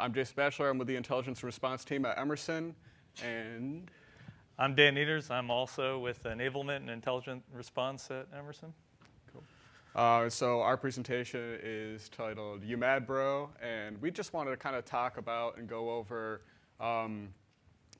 I'm Jason Batchelor. I'm with the intelligence response team at Emerson. And I'm Dan Nieters. I'm also with enablement and intelligent response at Emerson. Cool. Uh, so our presentation is titled You Mad Bro? And we just wanted to kind of talk about and go over um,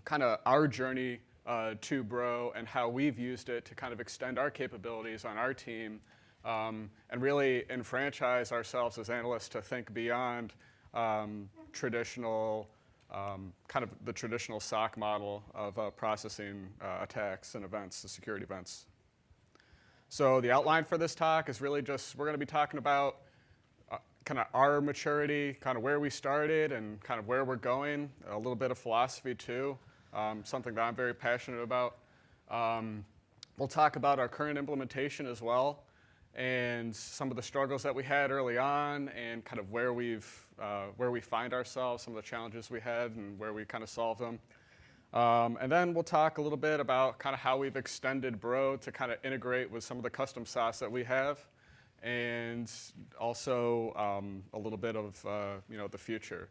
kind of our journey uh, to Bro and how we've used it to kind of extend our capabilities on our team um, and really enfranchise ourselves as analysts to think beyond um, traditional, um, kind of the traditional SOC model of uh, processing uh, attacks and events, the security events. So the outline for this talk is really just, we're going to be talking about uh, kind of our maturity, kind of where we started and kind of where we're going, a little bit of philosophy too, um, something that I'm very passionate about. Um, we'll talk about our current implementation as well and some of the struggles that we had early on and kind of where we've uh, where we find ourselves, some of the challenges we had and where we kind of solve them. Um, and then we'll talk a little bit about kind of how we've extended Bro to kind of integrate with some of the custom sauce that we have and also um, a little bit of uh, you know the future.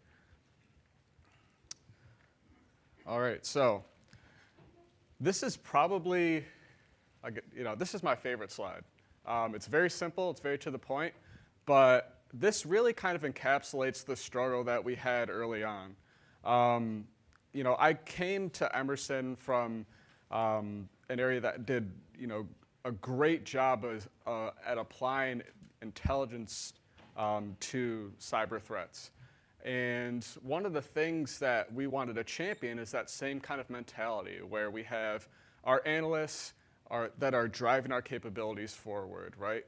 All right, so this is probably, you know, this is my favorite slide. Um, it's very simple, it's very to the point, but this really kind of encapsulates the struggle that we had early on. Um, you know, I came to Emerson from um, an area that did, you know, a great job as, uh, at applying intelligence um, to cyber threats. And one of the things that we wanted to champion is that same kind of mentality where we have our analysts are, that are driving our capabilities forward, right?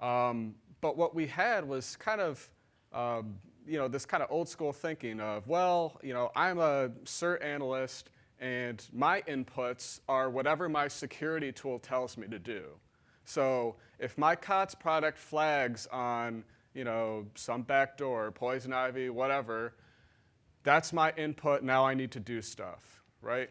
Um, but what we had was kind of, um, you know, this kind of old school thinking of, well, you know, I'm a CERT analyst and my inputs are whatever my security tool tells me to do. So if my COTS product flags on, you know, some backdoor, poison ivy, whatever, that's my input, now I need to do stuff, right?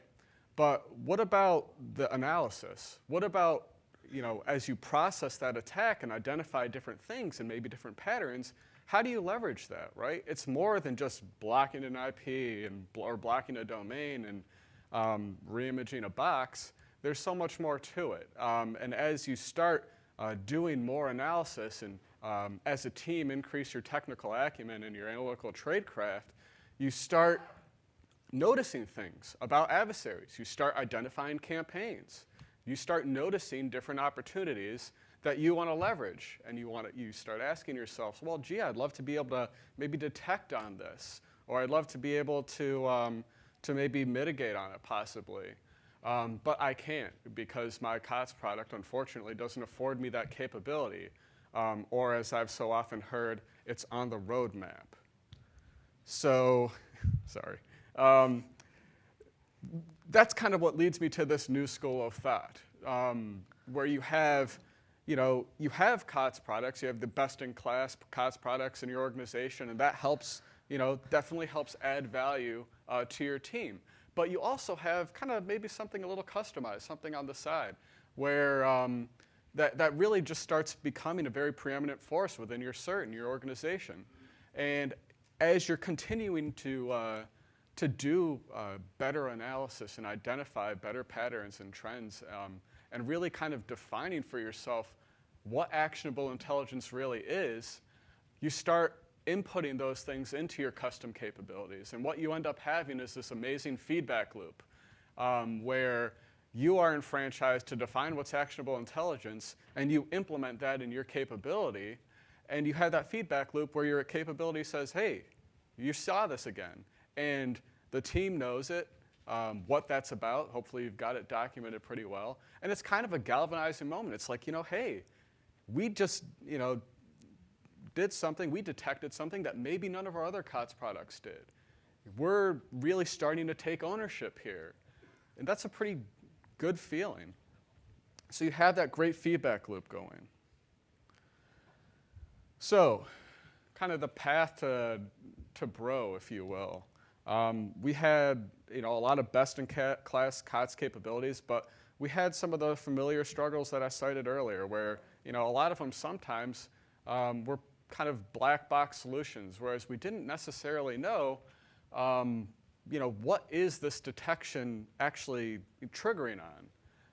But what about the analysis? What about, you know, as you process that attack and identify different things and maybe different patterns, how do you leverage that, right? It's more than just blocking an IP and, or blocking a domain and um, reimaging a box. There's so much more to it. Um, and as you start uh, doing more analysis and um, as a team increase your technical acumen and your analytical tradecraft, you start noticing things about adversaries. You start identifying campaigns. You start noticing different opportunities that you want to leverage. And you, want to, you start asking yourself, well, gee, I'd love to be able to maybe detect on this. Or I'd love to be able to, um, to maybe mitigate on it possibly. Um, but I can't because my COTS product, unfortunately, doesn't afford me that capability. Um, or as I've so often heard, it's on the roadmap. So, sorry. That's kind of what leads me to this new school of thought, um, where you have, you know, you have COTS products, you have the best-in-class COTS products in your organization, and that helps, you know, definitely helps add value uh, to your team. But you also have kind of maybe something a little customized, something on the side, where um, that, that really just starts becoming a very preeminent force within your CERT and your organization. And as you're continuing to uh, to do uh, better analysis and identify better patterns and trends um, and really kind of defining for yourself what actionable intelligence really is, you start inputting those things into your custom capabilities. And what you end up having is this amazing feedback loop um, where you are enfranchised to define what's actionable intelligence and you implement that in your capability and you have that feedback loop where your capability says, hey, you saw this again and the team knows it, um, what that's about. Hopefully you've got it documented pretty well. And it's kind of a galvanizing moment. It's like, you know, hey, we just, you know, did something, we detected something that maybe none of our other COTS products did. We're really starting to take ownership here. And that's a pretty good feeling. So you have that great feedback loop going. So, kind of the path to, to Bro, if you will. Um, we had you know, a lot of best-in-class COTS capabilities, but we had some of the familiar struggles that I cited earlier where you know, a lot of them sometimes um, were kind of black box solutions, whereas we didn't necessarily know um, you know, what is this detection actually triggering on?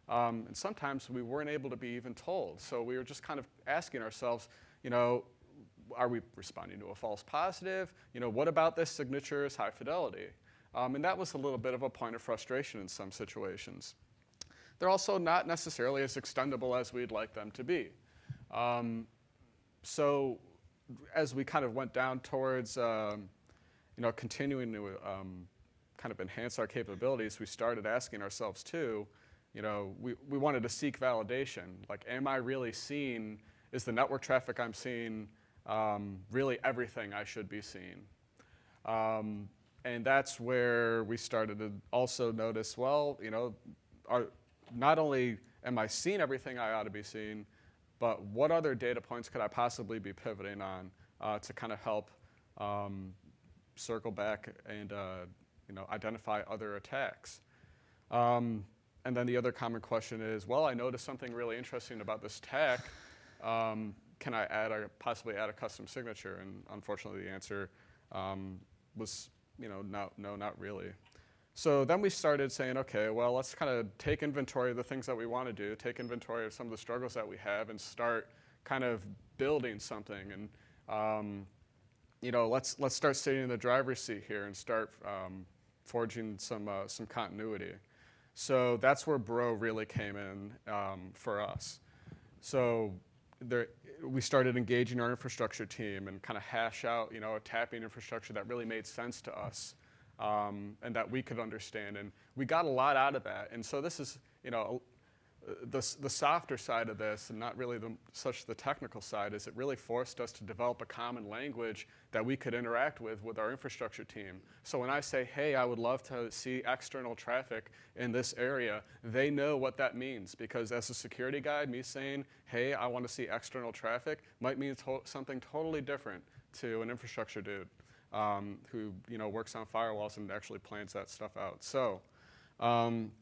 Um, and sometimes we weren't able to be even told. So we were just kind of asking ourselves, you know, are we responding to a false positive? You know, what about this signature is high fidelity? Um, and that was a little bit of a point of frustration in some situations. They're also not necessarily as extendable as we'd like them to be. Um, so as we kind of went down towards, um, you know, continuing to um, kind of enhance our capabilities, we started asking ourselves too, you know, we, we wanted to seek validation. Like, am I really seeing, is the network traffic I'm seeing um, really everything I should be seeing? Um, and that's where we started to also notice, well, you know, are, not only am I seeing everything I ought to be seeing, but what other data points could I possibly be pivoting on uh, to kind of help um, circle back and uh, you know, identify other attacks? Um, and then the other common question is, well, I noticed something really interesting about this attack. Um, can I add a, possibly add a custom signature? And unfortunately, the answer um, was, you know, no, no, not really. So then we started saying, okay, well, let's kind of take inventory of the things that we want to do, take inventory of some of the struggles that we have, and start kind of building something. And um, you know, let's let's start sitting in the driver's seat here and start um, forging some uh, some continuity. So that's where Bro really came in um, for us. So there, we started engaging our infrastructure team and kind of hash out, you know, a tapping infrastructure that really made sense to us um, and that we could understand. And we got a lot out of that. And so this is, you know, the, the softer side of this, and not really the, such the technical side, is it really forced us to develop a common language that we could interact with with our infrastructure team. So when I say, hey, I would love to see external traffic in this area, they know what that means because as a security guy, me saying, hey, I want to see external traffic might mean to something totally different to an infrastructure dude um, who you know works on firewalls and actually plans that stuff out. So. Um,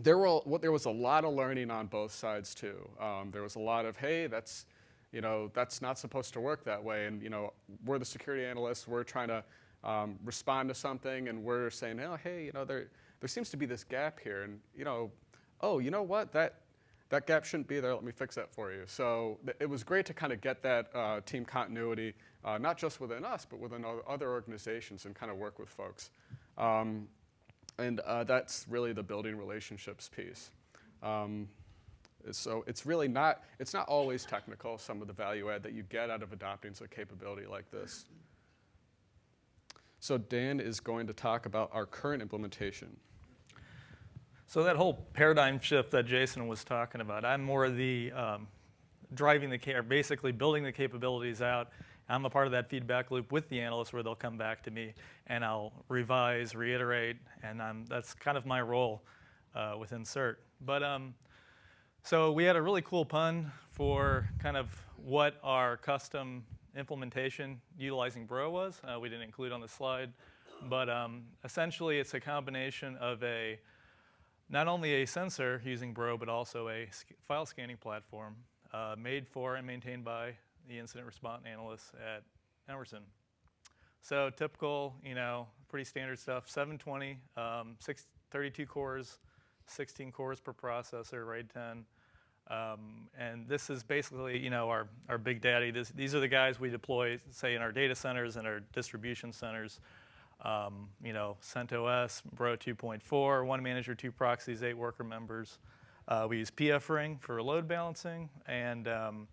there, were, well, there was a lot of learning on both sides too. Um, there was a lot of, hey, that's, you know, that's not supposed to work that way. And, you know, we're the security analysts, we're trying to um, respond to something and we're saying, oh, hey, you know, there, there seems to be this gap here. And, you know, oh, you know what, that, that gap shouldn't be there, let me fix that for you. So it was great to kind of get that uh, team continuity, uh, not just within us, but within other organizations and kind of work with folks. Um, and uh, that's really the building relationships piece. Um, so it's really not, it's not always technical, some of the value add that you get out of adopting a capability like this. So Dan is going to talk about our current implementation. So that whole paradigm shift that Jason was talking about, I'm more the um, driving the, or basically building the capabilities out I'm a part of that feedback loop with the analysts where they'll come back to me and I'll revise, reiterate, and I'm, that's kind of my role uh, within CERT. But um, so we had a really cool pun for kind of what our custom implementation utilizing Bro was. Uh, we didn't include on the slide, but um, essentially it's a combination of a not only a sensor using Bro, but also a file scanning platform uh, made for and maintained by the incident response analyst at Emerson. So typical, you know, pretty standard stuff, 720, um, six, 32 cores, 16 cores per processor, RAID 10. Um, and this is basically, you know, our, our big daddy. This, these are the guys we deploy, say, in our data centers and our distribution centers. Um, you know, CentOS, Bro 2.4, one manager, two proxies, eight worker members. Uh, we use PF Ring for load balancing, and um,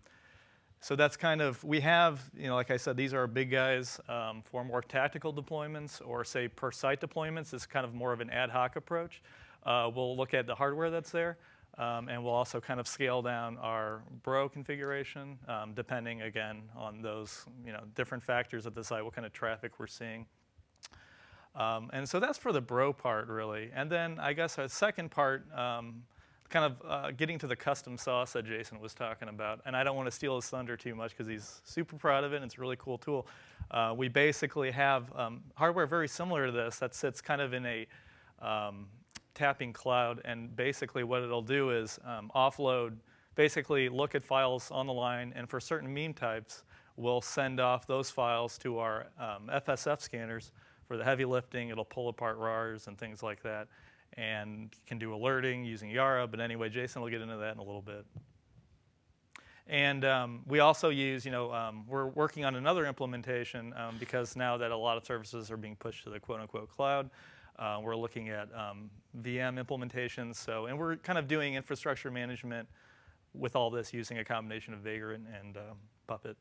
so that's kind of, we have, you know, like I said, these are big guys um, for more tactical deployments or say per site deployments. It's kind of more of an ad hoc approach. Uh, we'll look at the hardware that's there um, and we'll also kind of scale down our bro configuration um, depending again on those, you know, different factors at the site, what kind of traffic we're seeing. Um, and so that's for the bro part really. And then I guess a second part, um, kind of uh, getting to the custom sauce that Jason was talking about. And I don't want to steal his thunder too much because he's super proud of it and it's a really cool tool. Uh, we basically have um, hardware very similar to this that sits kind of in a um, tapping cloud. And basically what it'll do is um, offload, basically look at files on the line. And for certain MIME types, we'll send off those files to our FSF um, scanners For the heavy lifting, it'll pull apart RARs and things like that, and can do alerting using Yara. But anyway, Jason will get into that in a little bit. And um, we also use, you know, um, we're working on another implementation um, because now that a lot of services are being pushed to the quote unquote cloud, uh, we're looking at um, VM implementations. So, and we're kind of doing infrastructure management with all this using a combination of Vagrant and um, Puppet.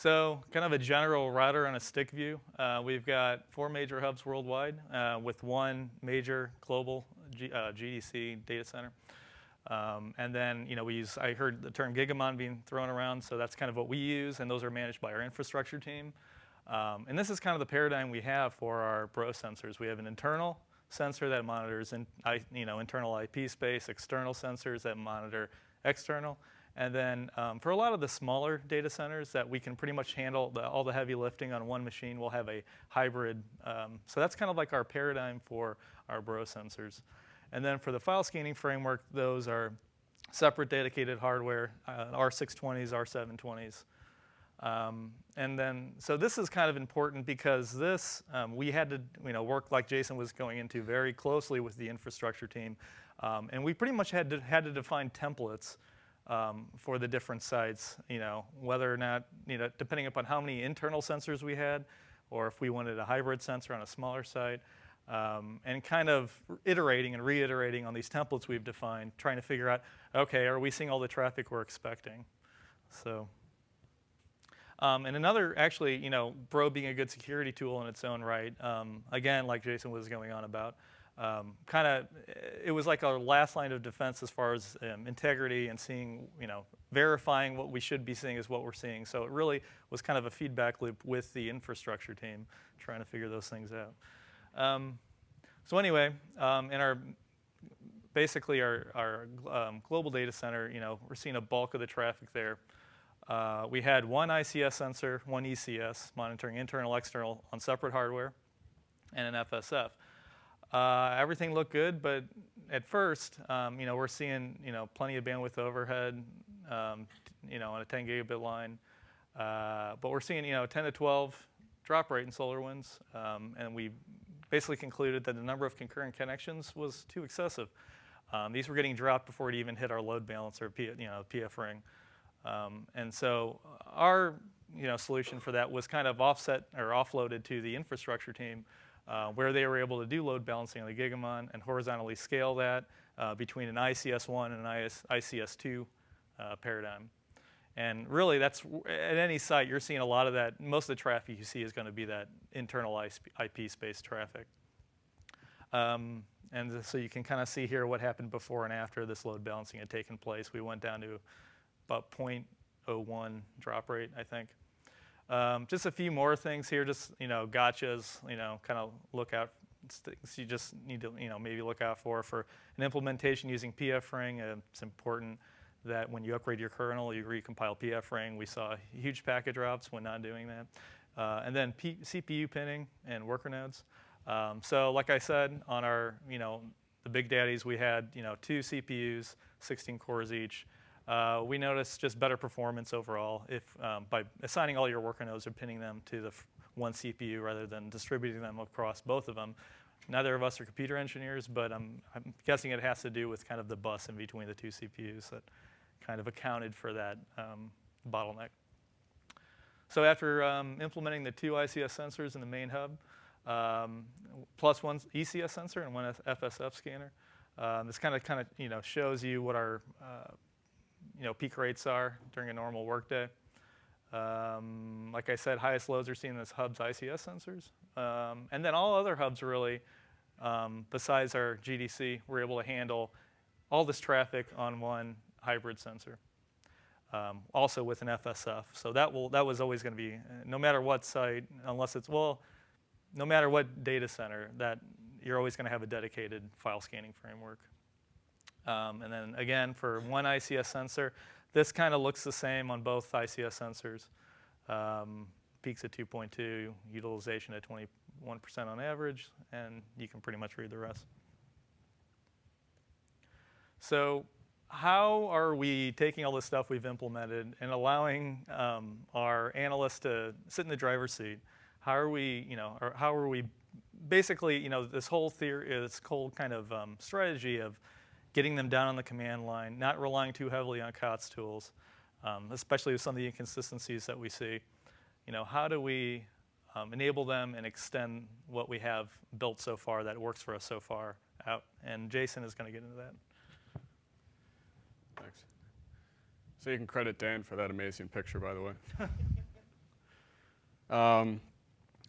So, kind of a general router on a stick view. Uh, we've got four major hubs worldwide uh, with one major global G, uh, GDC data center. Um, and then, you know, we use, I heard the term Gigamon being thrown around, so that's kind of what we use, and those are managed by our infrastructure team. Um, and this is kind of the paradigm we have for our Bro sensors. We have an internal sensor that monitors, in, you know, internal IP space, external sensors that monitor external, and then um, for a lot of the smaller data centers that we can pretty much handle the, all the heavy lifting on one machine, we'll have a hybrid. Um, so that's kind of like our paradigm for our Bro sensors. And then for the file scanning framework, those are separate dedicated hardware, uh, R620s, R720s. Um, and then, so this is kind of important because this, um, we had to, you know, work like Jason was going into very closely with the infrastructure team. Um, and we pretty much had to, had to define templates um, for the different sites, you know, whether or not, you know, depending upon how many internal sensors we had, or if we wanted a hybrid sensor on a smaller site, um, and kind of iterating and reiterating on these templates we've defined, trying to figure out, okay, are we seeing all the traffic we're expecting? So, um, and another, actually, you know, Bro being a good security tool in its own right, um, again, like Jason was going on about, um, kind of, it was like our last line of defense as far as um, integrity and seeing, you know, verifying what we should be seeing is what we're seeing. So it really was kind of a feedback loop with the infrastructure team trying to figure those things out. Um, so anyway, um, in our basically our, our um, global data center, you know, we're seeing a bulk of the traffic there. Uh, we had one ICS sensor, one ECS, monitoring internal, external on separate hardware, and an FSF. Uh, everything looked good, but at first, um, you know, we're seeing, you know, plenty of bandwidth overhead, um, you know, on a 10 gigabit line. Uh, but we're seeing, you know, 10 to 12 drop rate in SolarWinds, um, and we basically concluded that the number of concurrent connections was too excessive. Um, these were getting dropped before it even hit our load balancer, you know, PF ring. Um, and so our, you know, solution for that was kind of offset or offloaded to the infrastructure team uh, where they were able to do load balancing on the Gigamon and horizontally scale that uh, between an ICS-1 and an IS, ICS-2 uh, paradigm. And really, that's at any site, you're seeing a lot of that. Most of the traffic you see is going to be that internal IP space traffic. Um, and so you can kind of see here what happened before and after this load balancing had taken place. We went down to about 0.01 drop rate, I think. Um, just a few more things here, just, you know, gotchas, you know, kind of look out, things you just need to, you know, maybe look out for. For an implementation using PF-Ring, uh, it's important that when you upgrade your kernel, you recompile PF-Ring. We saw huge packet drops when not doing that. Uh, and then P CPU pinning and worker nodes. Um, so like I said, on our, you know, the big daddies, we had, you know, two CPUs, 16 cores each. Uh, we noticed just better performance overall if um, by assigning all your worker nodes or pinning them to the one CPU rather than distributing them across both of them. Neither of us are computer engineers, but I'm, I'm guessing it has to do with kind of the bus in between the two CPUs that kind of accounted for that um, bottleneck. So after um, implementing the two ICS sensors in the main hub, um, plus one ECS sensor and one FSF scanner, um, this kind of kind of you know shows you what our uh, you know, peak rates are during a normal workday. Um, like I said, highest loads are seen as hubs ICS sensors. Um, and then all other hubs really, um, besides our GDC, we're able to handle all this traffic on one hybrid sensor. Um, also with an FSF. So that, will, that was always going to be, no matter what site, unless it's, well, no matter what data center, that you're always going to have a dedicated file scanning framework. Um, and then again, for one ICS sensor, this kind of looks the same on both ICS sensors. Um, peaks at 2.2, utilization at 21% on average, and you can pretty much read the rest. So how are we taking all this stuff we've implemented and allowing um, our analysts to sit in the driver's seat? how are we, you know, or how are we basically, you know, this whole theory, this whole kind of um, strategy of getting them down on the command line, not relying too heavily on COTS tools, um, especially with some of the inconsistencies that we see. You know, how do we um, enable them and extend what we have built so far that works for us so far out? And Jason is going to get into that. Thanks. So you can credit Dan for that amazing picture, by the way. um,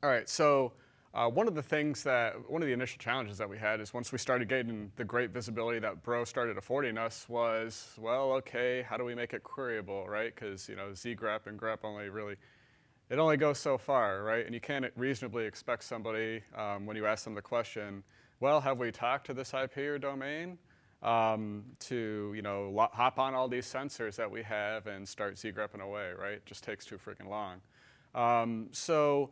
all right, so uh, one of the things that, one of the initial challenges that we had is once we started getting the great visibility that Bro started affording us was, well, okay, how do we make it queryable, right? Because, you know, zgrep and grep only really, it only goes so far, right? And you can't reasonably expect somebody, um, when you ask them the question, well, have we talked to this IP or domain? Um, to you know hop on all these sensors that we have and start zgrepping away, right? It just takes too freaking long. Um, so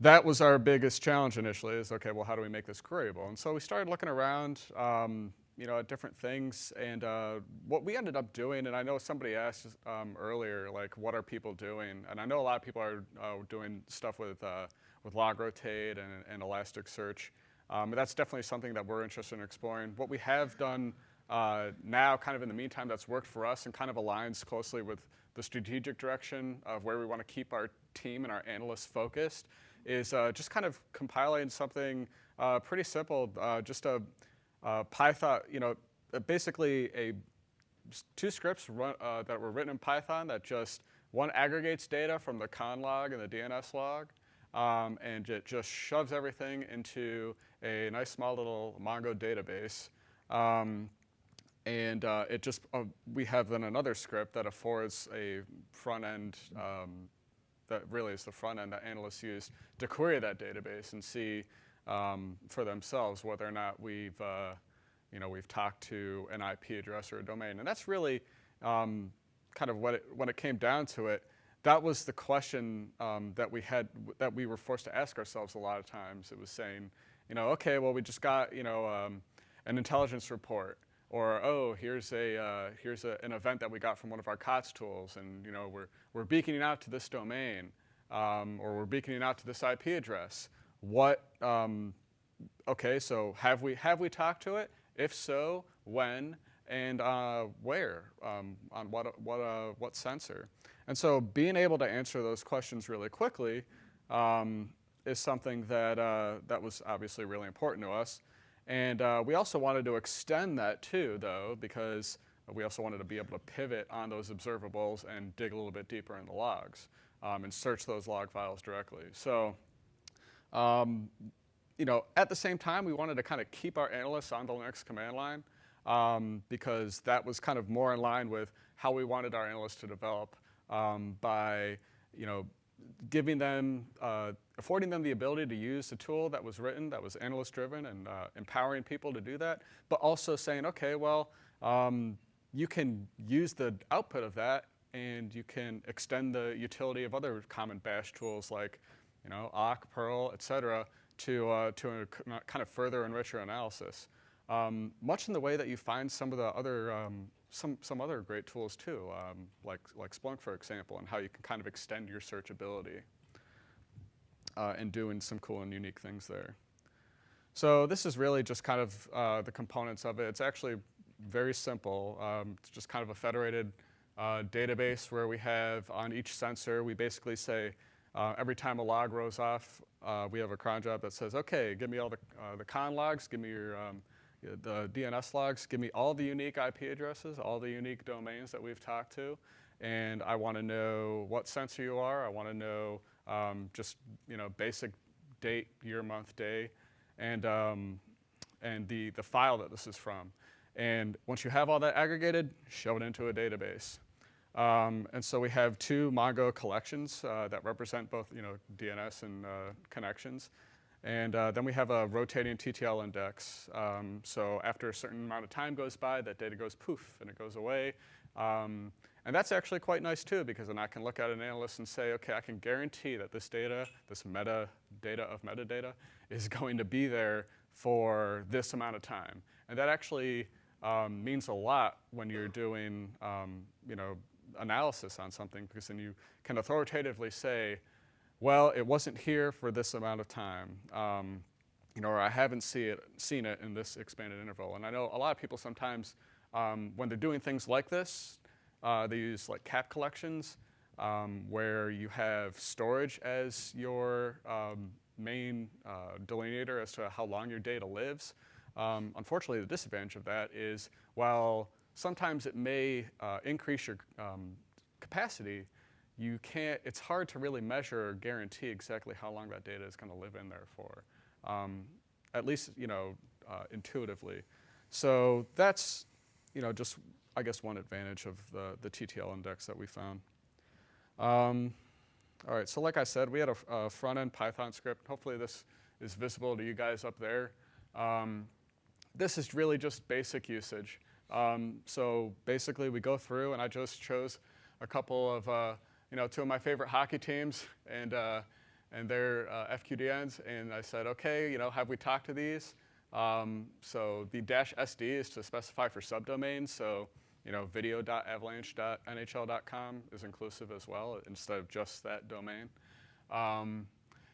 that was our biggest challenge initially is, okay, well, how do we make this queryable? And so we started looking around, um, you know, at different things. And uh, what we ended up doing, and I know somebody asked um, earlier, like, what are people doing? And I know a lot of people are uh, doing stuff with, uh, with log rotate and, and Elasticsearch. Um, that's definitely something that we're interested in exploring. What we have done uh, now, kind of in the meantime, that's worked for us and kind of aligns closely with the strategic direction of where we want to keep our team and our analysts focused, is uh, just kind of compiling something uh, pretty simple, uh, just a, a, Python, you know, uh, basically a two scripts run, uh, that were written in Python that just one aggregates data from the conn log and the DNS log, um, and it just shoves everything into a nice small little Mongo database. Um, and uh, it just, uh, we have then another script that affords a front end um, that really is the front end that analysts use to query that database and see um, for themselves whether or not we've, uh, you know, we've talked to an IP address or a domain. And that's really um, kind of what it, when it came down to it, that was the question um, that we had, that we were forced to ask ourselves a lot of times. It was saying, you know, okay, well, we just got, you know, um, an intelligence report, or oh, here's a uh, here's a, an event that we got from one of our COTS tools, and you know, we're we're beaconing out to this domain, um, or we're beaconing out to this IP address. What? Um, okay, so have we have we talked to it? If so, when and uh, where? Um, on what what uh, what sensor? And so, being able to answer those questions really quickly um, is something that, uh, that was obviously really important to us. And uh, we also wanted to extend that too, though, because we also wanted to be able to pivot on those observables and dig a little bit deeper in the logs um, and search those log files directly. So, um, you know, at the same time, we wanted to kind of keep our analysts on the Linux command line um, because that was kind of more in line with how we wanted our analysts to develop um, by, you know, giving them, uh, affording them the ability to use the tool that was written, that was analyst driven, and uh, empowering people to do that, but also saying, okay, well, um, you can use the output of that and you can extend the utility of other common bash tools like, you know, awk, Perl, et cetera, to, uh, to kind of further enrich your analysis. Um, much in the way that you find some of the other um, some, some other great tools too, um, like, like Splunk, for example, and how you can kind of extend your searchability uh, and doing some cool and unique things there. So this is really just kind of uh, the components of it. It's actually very simple. Um, it's just kind of a federated uh, database where we have on each sensor, we basically say uh, every time a log rolls off, uh, we have a cron job that says, okay, give me all the, uh, the conn logs, give me your um, the DNS logs give me all the unique IP addresses, all the unique domains that we've talked to, and I want to know what sensor you are. I want to know um, just you know basic date, year, month, day, and um, and the the file that this is from. And once you have all that aggregated, shove it into a database. Um, and so we have two Mongo collections uh, that represent both you know DNS and uh, connections. And uh, then we have a rotating TTL index. Um, so after a certain amount of time goes by, that data goes poof and it goes away. Um, and that's actually quite nice too, because then I can look at an analyst and say, okay, I can guarantee that this data, this meta data of metadata, is going to be there for this amount of time. And that actually um, means a lot when you're doing, um, you know, analysis on something, because then you can authoritatively say, well, it wasn't here for this amount of time. Um, you know, or I haven't see it, seen it in this expanded interval. And I know a lot of people sometimes, um, when they're doing things like this, uh, they use like cap collections, um, where you have storage as your um, main uh, delineator as to how long your data lives. Um, unfortunately, the disadvantage of that is while sometimes it may uh, increase your um, capacity, you can't, it's hard to really measure or guarantee exactly how long that data is going to live in there for um, at least you know uh, intuitively. So that's you know just I guess one advantage of the the TTL index that we found. Um, all right, so like I said, we had a, a, front end Python script. Hopefully this is visible to you guys up there. Um, this is really just basic usage. Um, so basically we go through and I just chose a couple of, uh, you know, two of my favorite hockey teams and uh, and their uh, FQDNs, and I said, okay, you know, have we talked to these? Um, so the dash SD is to specify for subdomains, so you know, video.avalanche.nhl.com is inclusive as well, instead of just that domain. Um,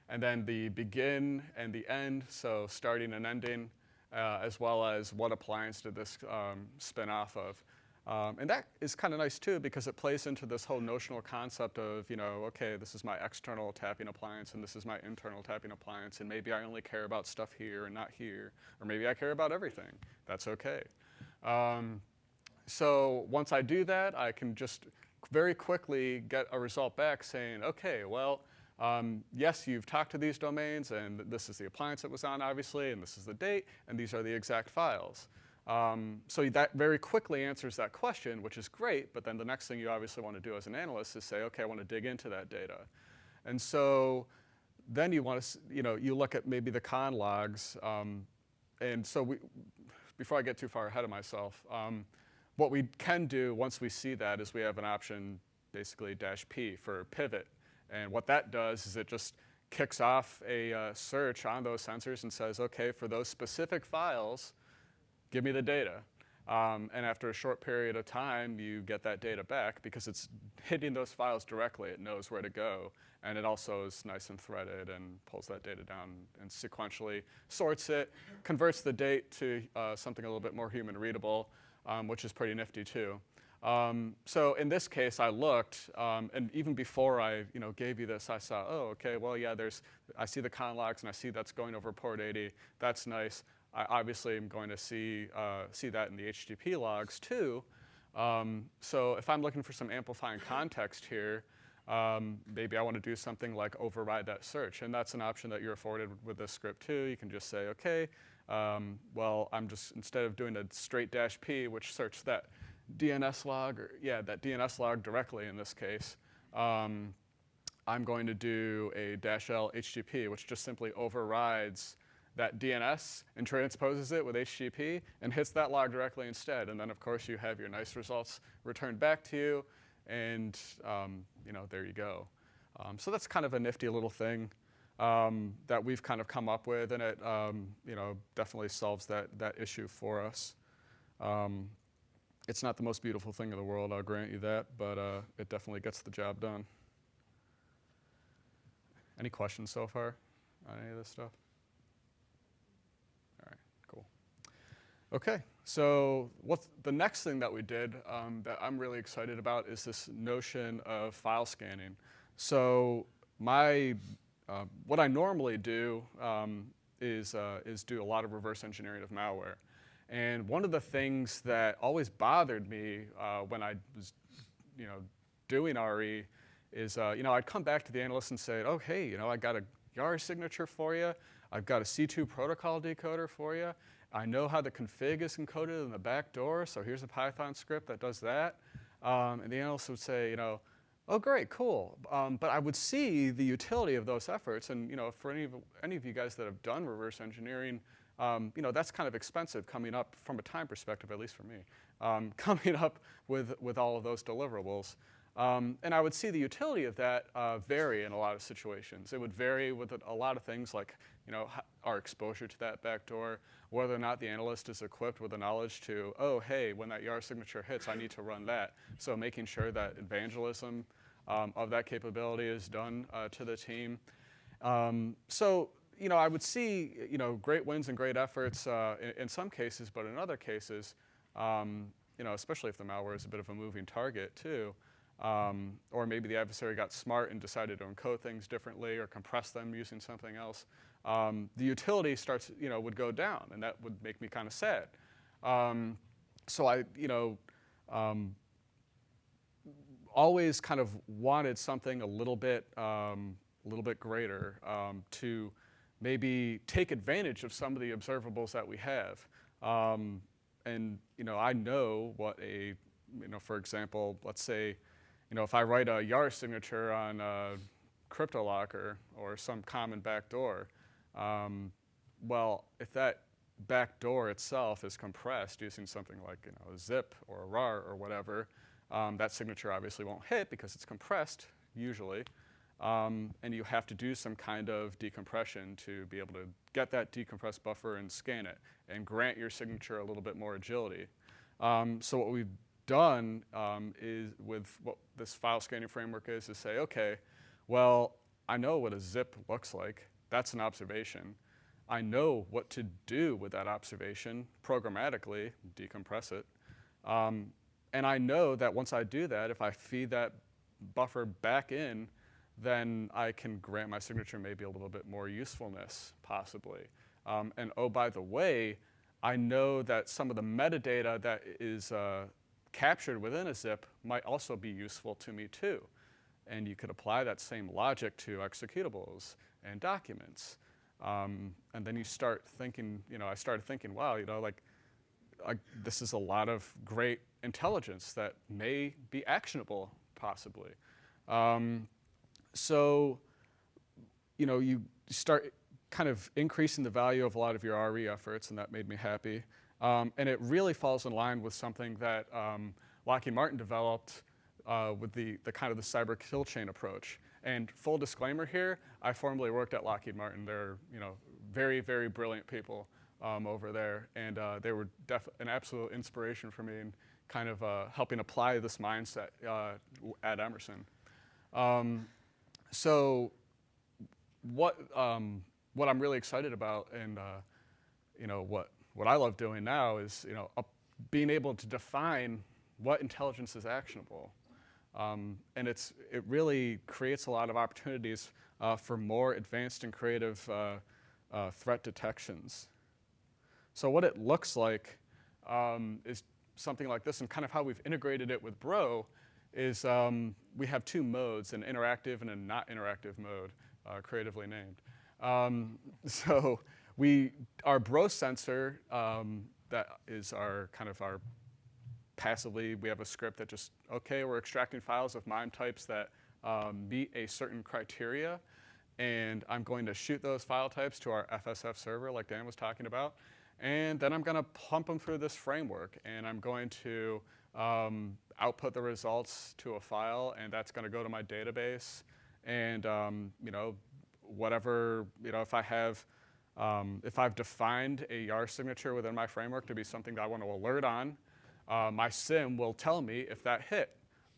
and then the begin and the end, so starting and ending, uh, as well as what appliance did this um, spin off of. Um, and that is kind of nice too because it plays into this whole notional concept of, you know, okay, this is my external tapping appliance and this is my internal tapping appliance and maybe I only care about stuff here and not here, or maybe I care about everything. That's okay. Um, so once I do that, I can just very quickly get a result back saying, okay, well, um, yes, you've talked to these domains and this is the appliance it was on obviously and this is the date and these are the exact files. Um, so that very quickly answers that question, which is great, but then the next thing you obviously want to do as an analyst is say, okay, I want to dig into that data. And so then you want to, you know, you look at maybe the conn logs, um, and so we, before I get too far ahead of myself, um, what we can do once we see that is we have an option, basically dash P for pivot. And what that does is it just kicks off a uh, search on those sensors and says, okay, for those specific files, give me the data. Um, and after a short period of time, you get that data back because it's hitting those files directly. It knows where to go. And it also is nice and threaded and pulls that data down and sequentially sorts it, converts the date to uh, something a little bit more human readable, um, which is pretty nifty too. Um, so in this case, I looked, um, and even before I, you know, gave you this, I saw, oh, okay, well, yeah, there's, I see the logs, and I see that's going over port 80. That's nice. I obviously am going to see, uh, see that in the HTTP logs too. Um, so if I'm looking for some amplifying context here, um, maybe I want to do something like override that search. And that's an option that you're afforded with this script too. You can just say, okay, um, well, I'm just, instead of doing a straight dash P, which searched that DNS log, or yeah, that DNS log directly in this case, um, I'm going to do a dash L HTTP, which just simply overrides that DNS and transposes it with HTTP and hits that log directly instead. And then of course you have your nice results returned back to you and um, you know, there you go. Um, so that's kind of a nifty little thing um, that we've kind of come up with and it um, you know, definitely solves that, that issue for us. Um, it's not the most beautiful thing in the world, I'll grant you that, but uh, it definitely gets the job done. Any questions so far on any of this stuff? All right, cool. Okay, so what's the next thing that we did um, that I'm really excited about is this notion of file scanning. So my, uh, what I normally do um, is, uh, is do a lot of reverse engineering of malware. And one of the things that always bothered me uh, when I was, you know, doing RE is, uh, you know, I'd come back to the analyst and say, oh, hey, you know, I got a YARA signature for you. I've got a C2 protocol decoder for you. I know how the config is encoded in the back door, so here's a Python script that does that. Um, and the analyst would say, you know, oh great, cool. Um, but I would see the utility of those efforts. And you know, for any of, any of you guys that have done reverse engineering, um, you know, that's kind of expensive coming up from a time perspective, at least for me, um, coming up with, with all of those deliverables. Um, and I would see the utility of that uh, vary in a lot of situations. It would vary with a lot of things like, you know, our exposure to that backdoor, whether or not the analyst is equipped with the knowledge to, oh, hey, when that YAR signature hits, I need to run that. So making sure that evangelism um, of that capability is done uh, to the team. Um, so, you know, I would see, you know, great wins and great efforts uh, in, in, some cases, but in other cases, um, you know, especially if the malware is a bit of a moving target too, um, or maybe the adversary got smart and decided to encode things differently or compress them using something else, um, the utility starts, you know, would go down, and that would make me kind of sad. Um, so I, you know, um, always kind of wanted something a little bit, um, a little bit greater um, to maybe take advantage of some of the observables that we have. And you know, I know what a, you know, for example, let's say, you know, if I write a YAR signature on a CryptoLocker or some common backdoor, um, well, if that backdoor itself is compressed using something like you know, zip or a RAR or whatever, um, that signature obviously won't hit because it's compressed usually. Um, and you have to do some kind of decompression to be able to get that decompressed buffer and scan it and grant your signature a little bit more agility. Um, so what we've done um, is with what this file scanning framework is to say, okay, well, I know what a zip looks like. That's an observation. I know what to do with that observation programmatically, decompress it. Um, and I know that once I do that, if I feed that buffer back in, then I can grant my signature maybe a little bit more usefulness, possibly. Um, and oh, by the way, I know that some of the metadata that is uh, captured within a zip might also be useful to me too. And you could apply that same logic to executables and documents. Um, and then you start thinking, you know, I started thinking, wow, you know, like, this is a lot of great intelligence that may be actionable, possibly. Um, so, you know, you start kind of increasing the value of a lot of your RE efforts, and that made me happy. Um, and it really falls in line with something that um, Lockheed Martin developed uh, with the, the kind of the cyber kill chain approach. And full disclaimer here, I formerly worked at Lockheed Martin. They're, you know, very, very brilliant people um, over there. And uh, they were an absolute inspiration for me in kind of uh, helping apply this mindset uh, at Emerson. Um, so what, um, what I'm really excited about and, uh, you know, what, what I love doing now is, you know, being able to define what intelligence is actionable. Um, and it's, it really creates a lot of opportunities uh, for more advanced and creative uh, uh, threat detections. So what it looks like um, is something like this, and kind of how we've integrated it with Bro is um, we have two modes, an interactive and a not interactive mode, uh, creatively named. Um, so we, our Bro sensor, um, that is our kind of our passively, we have a script that just, okay, we're extracting files of MIME types that um, meet a certain criteria, and I'm going to shoot those file types to our FSF server like Dan was talking about, and then I'm going to pump them through this framework, and I'm going to um, output the results to a file, and that's going to go to my database, and um, you know, whatever, you know, if I have, um, if I've defined a YAR signature within my framework to be something that I want to alert on, uh, my SIEM will tell me if that hit.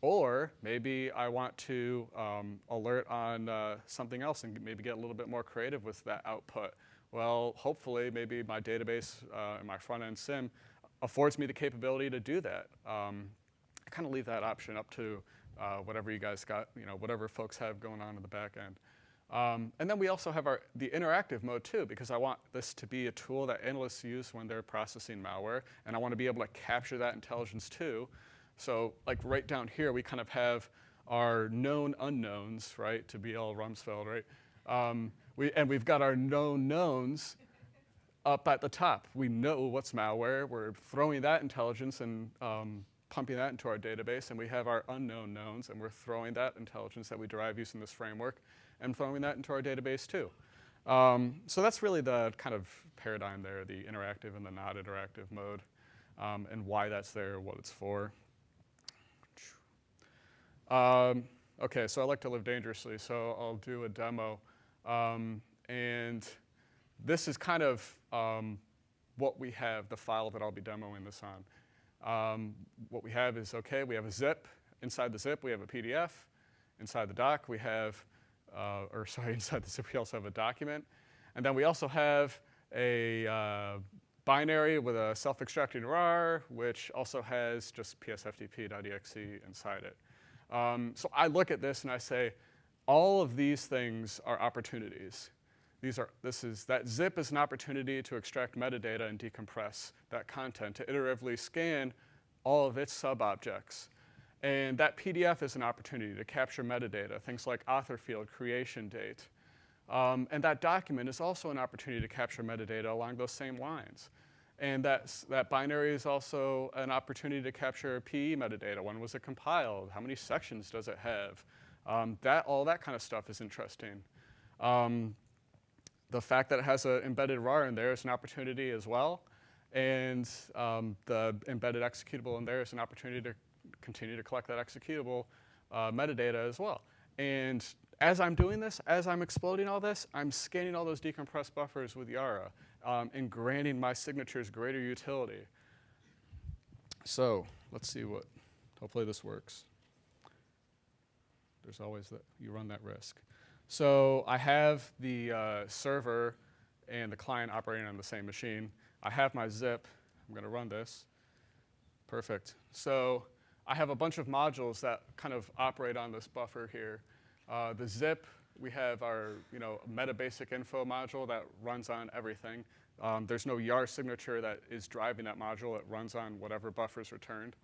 Or maybe I want to um, alert on uh, something else and maybe get a little bit more creative with that output. Well, hopefully, maybe my database uh, and my front end SIEM affords me the capability to do that. Um, I kind of leave that option up to uh, whatever you guys got, you know, whatever folks have going on in the back end. Um, and then we also have our, the interactive mode too, because I want this to be a tool that analysts use when they're processing malware, and I want to be able to capture that intelligence too. So like right down here, we kind of have our known unknowns, right, to B.L. Rumsfeld, right? Um, we, and we've got our known knowns up at the top. We know what's malware. We're throwing that intelligence and um, pumping that into our database, and we have our unknown knowns, and we're throwing that intelligence that we derive using this framework and throwing that into our database too. Um, so that's really the kind of paradigm there, the interactive and the not interactive mode, um, and why that's there, what it's for. Um, okay, so I like to live dangerously, so I'll do a demo. Um, and this is kind of um, what we have, the file that I'll be demoing this on. Um, what we have is, okay, we have a zip. Inside the zip, we have a PDF. inside the doc, we have, uh, or sorry, inside the zip, we also have a document. And then we also have a uh, binary with a self-extracting RAR, which also has just psftp.exe inside it. Um, so I look at this and I say, all of these things are opportunities. These are, this is, that zip is an opportunity to extract metadata and decompress that content, to iteratively scan all of its sub-objects. And that PDF is an opportunity to capture metadata, things like author field, creation date. Um, and that document is also an opportunity to capture metadata along those same lines. And that's, that binary is also an opportunity to capture PE metadata. When was it compiled? How many sections does it have? Um, that, all that kind of stuff is interesting. Um, the fact that it has an embedded RAR in there is an opportunity as well. And um, the embedded executable in there is an opportunity to continue to collect that executable uh, metadata as well. And as I'm doing this, as I'm exploding all this, I'm scanning all those decompressed buffers with Yara um, and granting my signatures greater utility. So let's see what, hopefully this works. There's always that, you run that risk. So I have the uh, server and the client operating on the same machine. I have my zip. I'm going to run this. Perfect. So I have a bunch of modules that kind of operate on this buffer here. Uh, the zip, we have our you know, meta basic info module that runs on everything. Um, there's no Yara signature that is driving that module. It runs on whatever buffer is returned.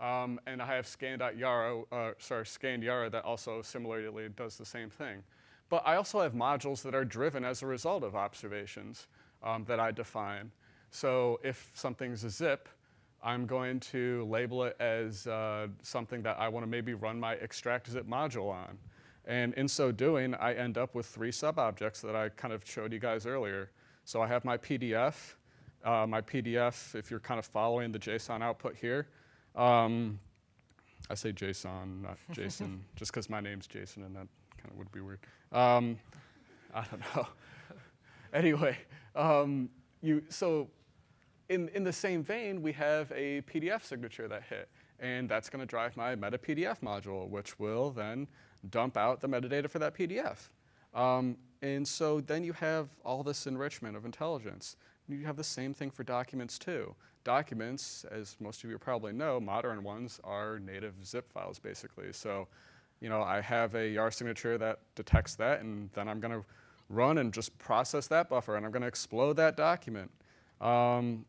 Um, and I have scan.yara, uh, sorry, scanned that also similarly does the same thing. But I also have modules that are driven as a result of observations um, that I define. So if something's a zip, I'm going to label it as uh, something that I want to maybe run my extract zip module on. And in so doing, I end up with three sub-objects that I kind of showed you guys earlier. So I have my PDF. Uh, my PDF, if you're kind of following the JSON output here, um, I say JSON, not Jason, just because my name's Jason and that kind of would be weird. Um, I don't know. anyway, um, you, so in, in the same vein, we have a PDF signature that hit, and that's going to drive my meta PDF module, which will then dump out the metadata for that PDF. Um, and so then you have all this enrichment of intelligence. You have the same thing for documents too. Documents, as most of you probably know, modern ones are native zip files basically. So, you know, I have a Yara signature that detects that and then I'm gonna run and just process that buffer and I'm gonna explode that document. Um,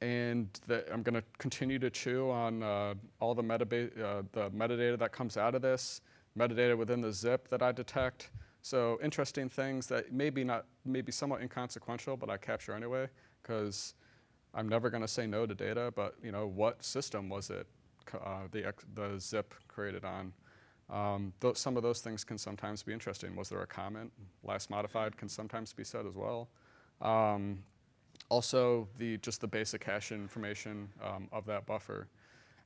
and I'm gonna continue to chew on uh, all the, uh, the metadata that comes out of this, metadata within the zip that I detect. So interesting things that maybe not, maybe somewhat inconsequential, but I capture anyway, because I'm never going to say no to data. But you know, what system was it uh, the the zip created on? Um, some of those things can sometimes be interesting. Was there a comment? Last modified can sometimes be said as well. Um, also, the just the basic hash information um, of that buffer.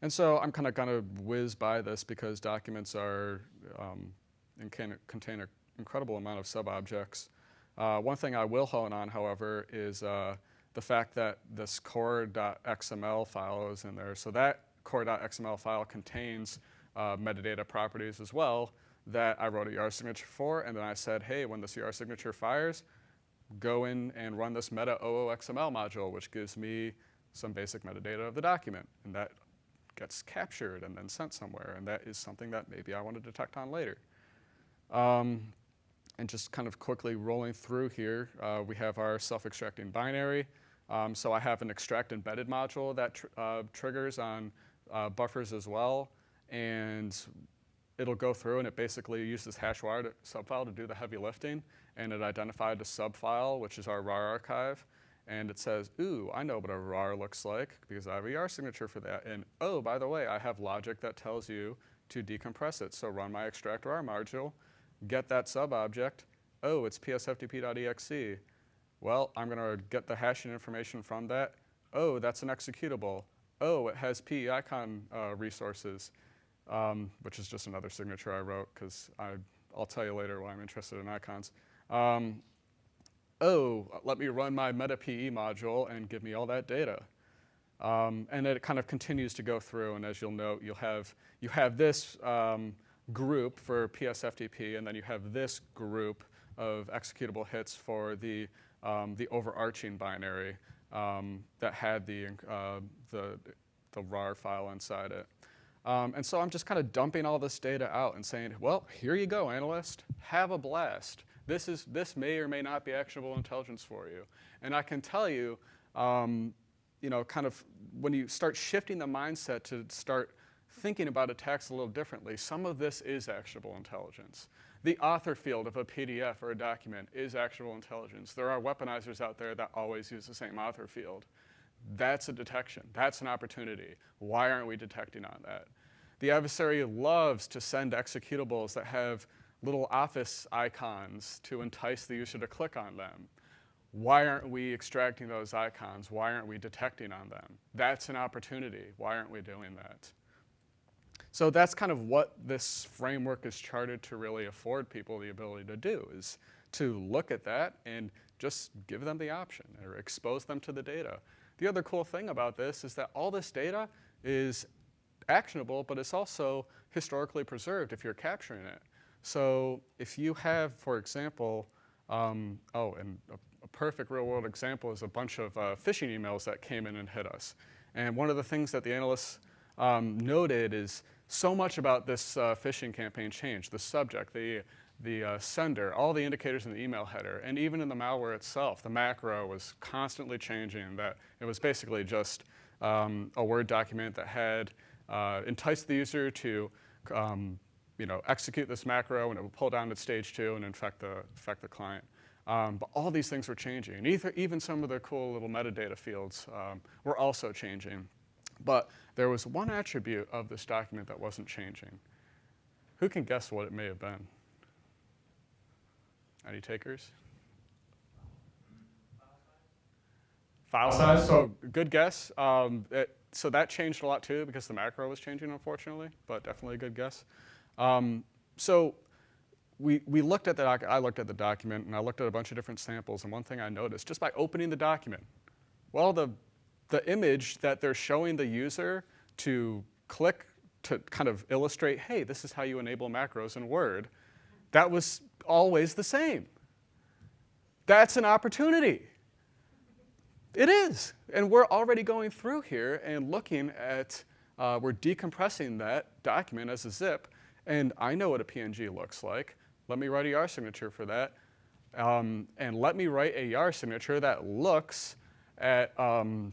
And so I'm kind of going to whiz by this because documents are um, can contain an incredible amount of sub-objects. Uh, one thing I will hone on, however, is uh, the fact that this core.xml file is in there. So that core.xml file contains uh, metadata properties as well that I wrote a Yara signature for, and then I said, hey, when this Yara signature fires, go in and run this meta OOXML module, which gives me some basic metadata of the document. And that gets captured and then sent somewhere, and that is something that maybe I want to detect on later. Um, and just kind of quickly rolling through here, uh, we have our self-extracting binary. Um, so I have an extract embedded module that tr uh, triggers on uh, buffers as well. And it'll go through and it basically uses Hachoir subfile to do the heavy lifting. And it identified a subfile, which is our RAR archive. And it says, ooh, I know what a RAR looks like because I have a Yara signature for that. And oh, by the way, I have logic that tells you to decompress it. So run my extract RAR module get that sub-object. Oh, it's psftp.exe. Well, I'm going to get the hashing information from that. Oh, that's an executable. Oh, it has PEICON uh, resources, um, which is just another signature I wrote because I'll tell you later why I'm interested in icons. Um, oh, let me run my meta PE module and give me all that data. Um, and it kind of continues to go through, and as you'll note, you'll have, you have this um, group for PSFTP, and then you have this group of executable hits for the, um, the overarching binary um, that had the, uh, the, the RAR file inside it. Um, and so I'm just kind of dumping all this data out and saying, well, here you go, analyst. Have a blast. This, is, this may or may not be actionable intelligence for you. And I can tell you, um, you know, kind of when you start shifting the mindset to start thinking about attacks a little differently, some of this is actionable intelligence. The author field of a PDF or a document is actionable intelligence. There are weaponizers out there that always use the same author field. That's a detection. That's an opportunity. Why aren't we detecting on that? The adversary loves to send executables that have little office icons to entice the user to click on them. Why aren't we extracting those icons? Why aren't we detecting on them? That's an opportunity. Why aren't we doing that? So that's kind of what this framework is charted to really afford people the ability to do, is to look at that and just give them the option or expose them to the data. The other cool thing about this is that all this data is actionable, but it's also historically preserved if you're capturing it. So if you have, for example, um, oh, and a, a, perfect real world example is a bunch of uh, phishing emails that came in and hit us. And one of the things that the analysts um, noted is so much about this uh, phishing campaign changed. The subject, the, the uh, sender, all the indicators in the email header, and even in the malware itself, the macro was constantly changing. That it was basically just um, a Word document that had uh, enticed the user to um, you know, execute this macro and it would pull down to stage two and infect the, infect the client. Um, but all these things were changing. Either, even some of the cool little metadata fields um, were also changing. But there was one attribute of this document that wasn't changing. Who can guess what it may have been? Any takers? File size, so good guess. Um, it, so that changed a lot too because the macro was changing unfortunately, but definitely a good guess. Um, so we, we looked at the I looked at the document and I looked at a bunch of different samples and one thing I noticed just by opening the document, well the the image that they're showing the user to click to kind of illustrate, hey, this is how you enable macros in Word, that was always the same. That's an opportunity. It is. And we're already going through here and looking at, uh, we're decompressing that document as a zip, and I know what a PNG looks like. Let me write a Yara signature for that. Um, and let me write a Yara signature that looks at um,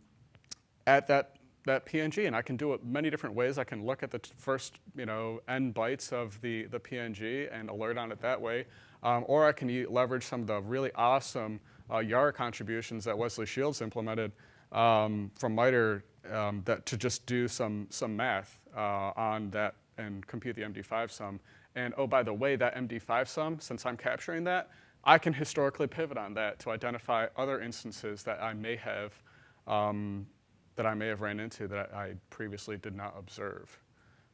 at that, that PNG. And I can do it many different ways. I can look at the first you know, n bytes of the, the PNG and alert on it that way. Um, or I can leverage some of the really awesome uh, Yara contributions that Wesley Shields implemented um, from MITRE um, that to just do some, some math uh, on that and compute the MD5 sum. And oh, by the way, that MD5 sum, since I'm capturing that, I can historically pivot on that to identify other instances that I may have um, that I may have ran into that I previously did not observe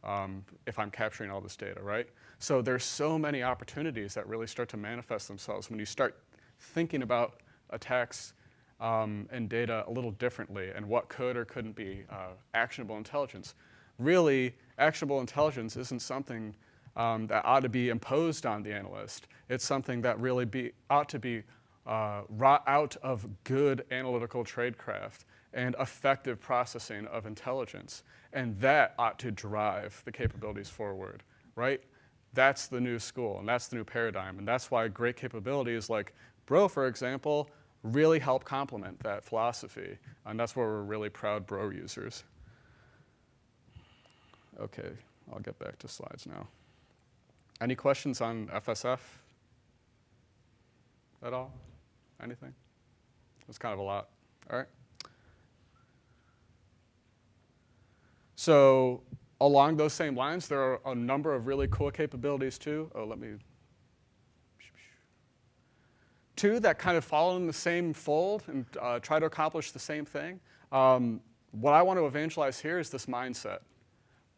um, if I'm capturing all this data, right? So there's so many opportunities that really start to manifest themselves when you start thinking about attacks um, and data a little differently and what could or couldn't be uh, actionable intelligence. Really, actionable intelligence isn't something um, that ought to be imposed on the analyst. It's something that really be, ought to be uh, out of good analytical tradecraft and effective processing of intelligence. And that ought to drive the capabilities forward, right? That's the new school, and that's the new paradigm. And that's why great capabilities like Bro, for example, really help complement that philosophy. And that's where we're really proud Bro users. Okay, I'll get back to slides now. Any questions on FSF at all? Anything? That's kind of a lot. All right. So along those same lines, there are a number of really cool capabilities too. Oh, let me. Two that kind of follow in the same fold and uh, try to accomplish the same thing. Um, what I want to evangelize here is this mindset.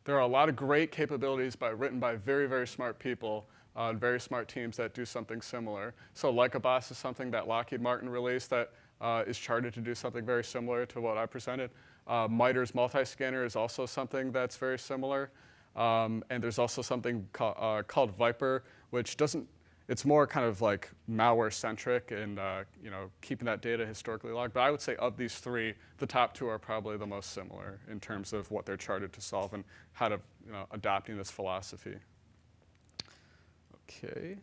There are a lot of great capabilities by, written by very, very smart people uh, very smart teams that do something similar. So Boss is something that Lockheed Martin released that uh, is charted to do something very similar to what I presented. Uh, MITRE's multi-scanner is also something that's very similar. Um, and there's also something called, uh, called Viper, which doesn't, it's more kind of like malware centric and uh, you know keeping that data historically logged. But I would say of these three, the top two are probably the most similar in terms of what they're charted to solve and how to you know, adopting this philosophy. Okay.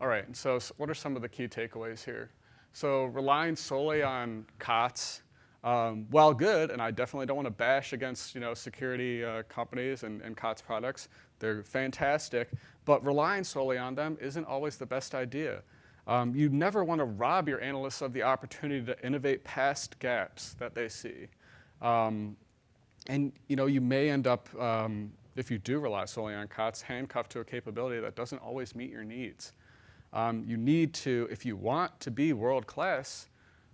All right, and so s- what are some of the key takeaways here? So relying solely on COTS, um, while good, and I definitely don't want to bash against you know security uh, companies and, and COTS products, they're fantastic, but relying solely on them isn't always the best idea. Um, you never want to rob your analysts of the opportunity to innovate past gaps that they see. Um, and you know, you may end up, um, if you do rely solely on COTS, handcuffed to a capability that doesn't always meet your needs. Um, you need to, if you want to be world class,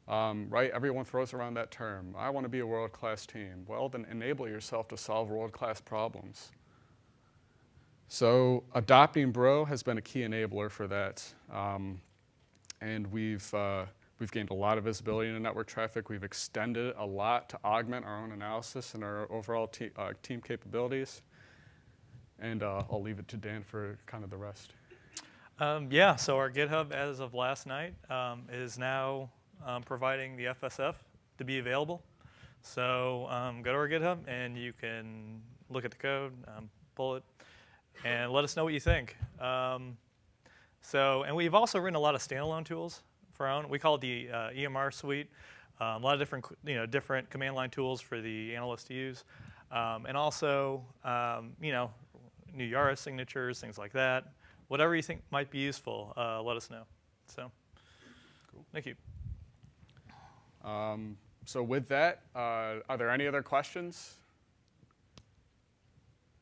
um, right? Everyone throws around that term. I want to be a world class team. Well, then enable yourself to solve world class problems. So adopting Bro has been a key enabler for that. Um, and we've, uh, we've gained a lot of visibility in the network traffic. We've extended a lot to augment our own analysis and our overall te- uh, team capabilities. And uh, I'll leave it to Dan for kind of the rest. Um, yeah, so our GitHub as of last night um, is now um, providing the FSF to be available. So um, go to our GitHub and you can look at the code, um, pull it, and let us know what you think. Um, so, and we've also written a lot of standalone tools for our own. We call it the uh, EMR suite. Um, a lot of different, you know, different command line tools for the analyst to use, um, and also, um, you know, new Yara signatures, things like that. Whatever you think might be useful, uh, let us know. So, Cool. thank you. Um, so with that, uh, are there any other questions?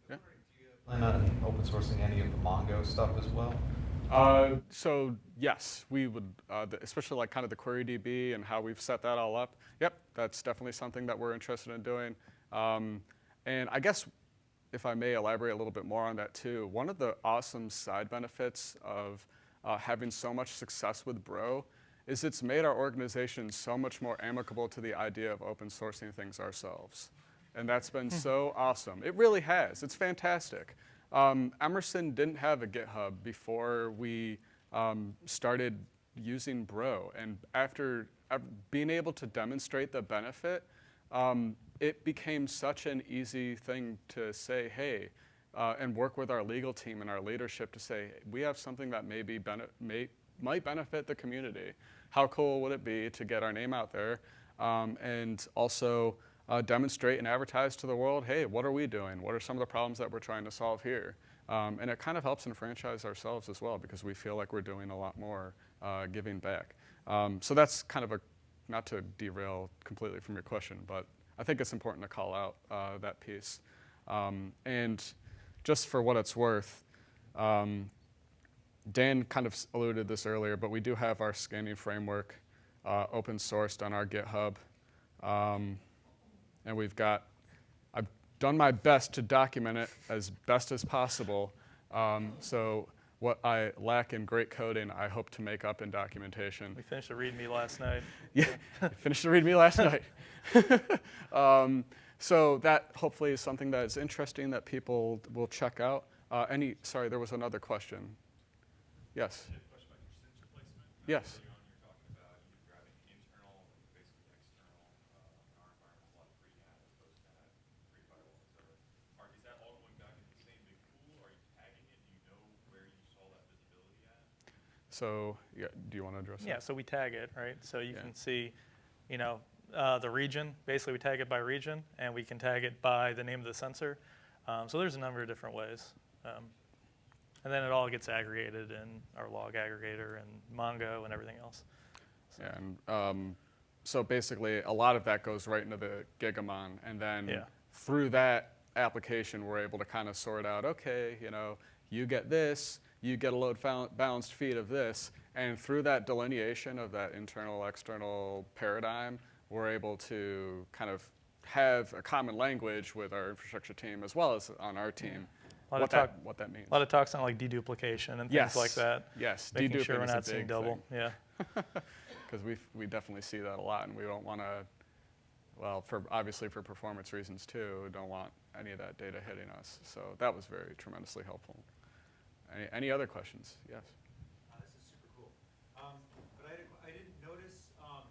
Do you plan on open sourcing any of the Mongo stuff as well? Uh, so yes, we would, uh, the, especially like kind of the query DB and how we've set that all up. Yep, that's definitely something that we're interested in doing. Um, and I guess if I may elaborate a little bit more on that too, one of the awesome side benefits of uh, having so much success with Bro is it's made our organization so much more amicable to the idea of open sourcing things ourselves. And that's been so awesome. It really has. It's fantastic. Um, Emerson didn't have a GitHub before we um, started using Bro. And after uh, being able to demonstrate the benefit, um, it became such an easy thing to say, hey, uh, and work with our legal team and our leadership to say, we have something that may be may, might benefit the community. How cool would it be to get our name out there um, and also uh, demonstrate and advertise to the world, hey, what are we doing? What are some of the problems that we're trying to solve here? Um, and it kind of helps enfranchise ourselves as well because we feel like we're doing a lot more uh, giving back. Um, so that's kind of a, not to derail completely from your question, but I think it's important to call out uh, that piece. Um, and just for what it's worth, um, Dan kind of alluded this earlier, but we do have our scanning framework uh, open sourced on our GitHub. Um, and we've got, I've done my best to document it as best as possible. Um, so what I lack in great coding, I hope to make up in documentation. We finished the README last night. Yeah, finished the README last night. um, so that hopefully is something that is interesting that people will check out. Uh, any, sorry, there was another question. Yes. Yes. So, yeah, do you want to address Yeah, that? so we tag it, right? So you Yeah. can see, you know, uh, the region. Basically, we tag it by region, and we can tag it by the name of the sensor. Um, so there's a number of different ways. Um, and then it all gets aggregated in our log aggregator and Mongo and everything else. Yeah, And um, so basically, a lot of that goes right into the Gigamon, and then Yeah. through that application, we're able to kind of sort out, okay, you know, you get this, you get a load balanced feed of this, and through that delineation of that internal external paradigm, we're able to kind of have a common language with our infrastructure team as well as on our team. A lot What of that, talk- what that means. A lot of talks on like deduplication and things like that. Yes, Making sure we're not seeing double. thing. Yeah. because we we definitely see that a lot, and we don't want to. Well, for obviously for performance reasons too, don't want any of that data hitting us. So that was very tremendously helpful. Any, any other questions? Yes. Uh, This is super cool. Um, But I didn't, I didn't notice um,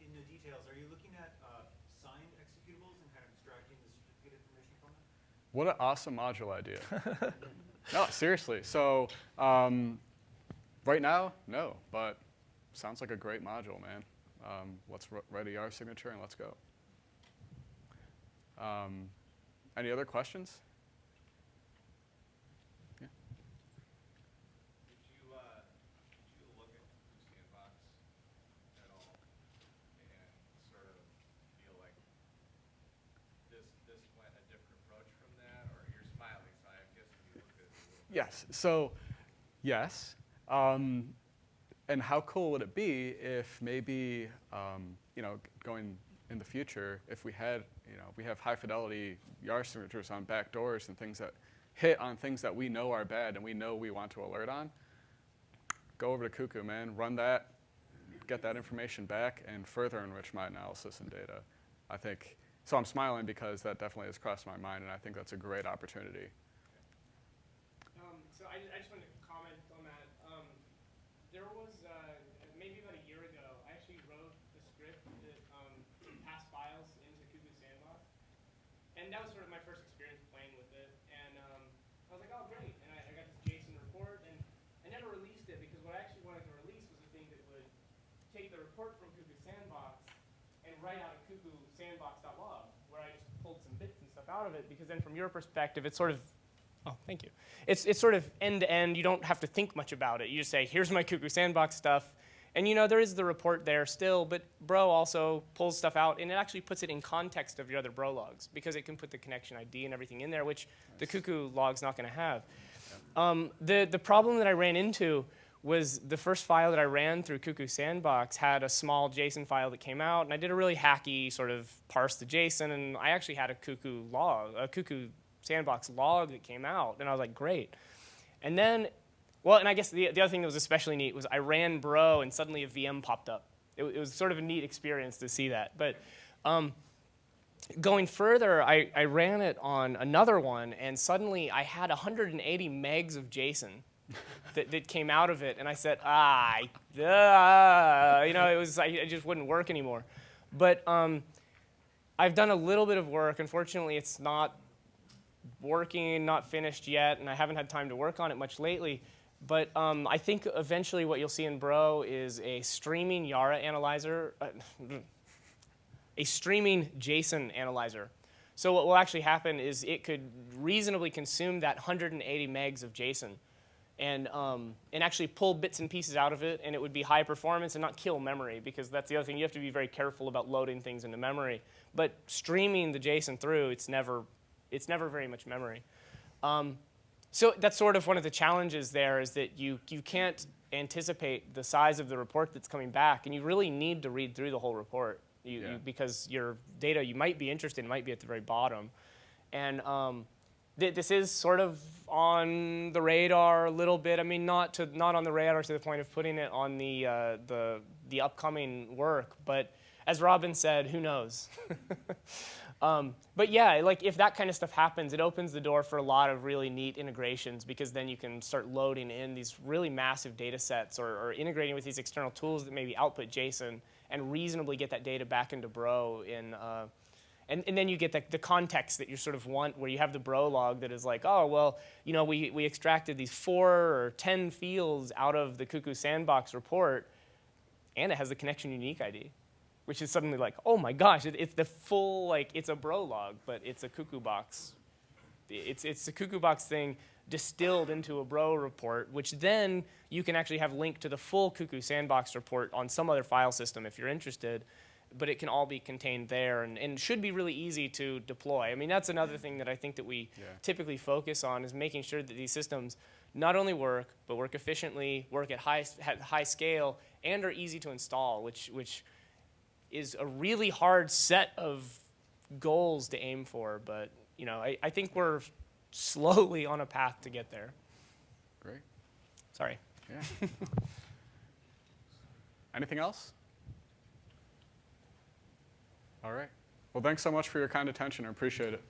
in the details, are you looking at uh, signed executables and kind of extracting the certificate information from them? What an awesome module idea. no, seriously. So um, right now, no, but sounds like a great module, man. Um, let's write a Yara signature and let's go. Um, any other questions? Yeah. Did you, uh, did you look at Cuckoo Sandbox at all and sort of feel like this, this went a different approach from that, or you're smiling, so I guess you looked at it a little bit. Yes. So, yes. Um, and how cool would it be if maybe, um, you know, going in the future, if we had, you know, we have high fidelity Yara signatures on back doors and things that hit on things that we know are bad and we know we want to alert on, go over to Cuckoo, man, run that, get that information back, and further enrich my analysis and data. I think, so I'm smiling because that definitely has crossed my mind, and I think that's a great opportunity. Um, so I, I just wanted to comment on that. Um, there was, uh, maybe about a year ago, I actually wrote a script that, um, passed files into Cuckoo Sandbox. And that was sort of my first experience playing with it. And, um, I was like, oh, great. And I, I got this JSON report and I never released it because what I actually wanted to release was a thing that would take the report from Cuckoo Sandbox and write out a Cuckoo Sandbox.log where I just pulled some bits and stuff out of it because then from your perspective, it's sort of Oh, thank you. It's, it's sort of end to end. You don't have to think much about it. You just say, here's my Cuckoo Sandbox stuff. And you know, there is the report there still, but Bro also pulls stuff out and it actually puts it in context of your other Bro logs because it can put the connection ID and everything in there, which the Cuckoo log's not going to have. Um, the, the problem that I ran into was the first file that I ran through Cuckoo Sandbox had a small JSON file that came out, and I did a really hacky sort of parse the JSON, and I actually had a Cuckoo log, a Cuckoo Sandbox log that came out, and I was like, great. And then, well, and I guess the, the other thing that was especially neat was I ran Bro, and suddenly a VM popped up. It, it was sort of a neat experience to see that. But um, going further, I, I ran it on another one, and suddenly I had 180 megs of JSON that, that came out of it, and I said, ah, I- ah," you know, it was, I, it just wouldn't work anymore. But um, I've done a little bit of work. Unfortunately, it's not working, not finished yet, and I haven't had time to work on it much lately. But um, I think eventually what you'll see in Bro is a streaming Yara analyzer, uh, a streaming JSON analyzer. So what will actually happen is it could reasonably consume that 180 megs of JSON and, um, and actually pull bits and pieces out of it, and it would be high performance and not kill memory, because that's the other thing. You have to be very careful about loading things into memory. But streaming the JSON through, it's never, it's never very much memory. Um, so that's sort of one of the challenges there is that you, you can't anticipate the size of the report that's coming back, and you really need to read through the whole report you, Yeah. you, because your data you might be interested in might be at the very bottom. And um, this is sort of on the radar a little bit. I mean, not to not on the radar to the point of putting it on the uh, the the upcoming work, but as Robin said, who knows? um, but yeah, like if that kind of stuff happens, it opens the door for a lot of really neat integrations because then you can start loading in these really massive data sets or, or integrating with these external tools that maybe output JSON and reasonably get that data back into Bro in. Uh, and, and then you get the, the context that you sort of want, where you have the bro log that is like, oh, well, you know, we, we extracted these four or 10 fields out of the Cuckoo Sandbox report, and it has the connection unique ID, which is suddenly like, oh my gosh, it, it's the full, like, it's a bro log, but it's a Cuckoo box. It's, it's a Cuckoo box thing distilled into a bro report, which then you can actually have linked to the full Cuckoo Sandbox report on some other file system if you're interested but it can all be contained there and, and should be really easy to deploy. I mean, that's another thing that I think that we Yeah. typically focus on is making sure that these systems not only work, but work efficiently, work at high, at high scale, and are easy to install, which, which is a really hard set of goals to aim for. But, you know, I, I think we're slowly on a path to get there. Great. Sorry. Yeah. Anything else? All right. Well, thanks so much for your kind attention. I appreciate it.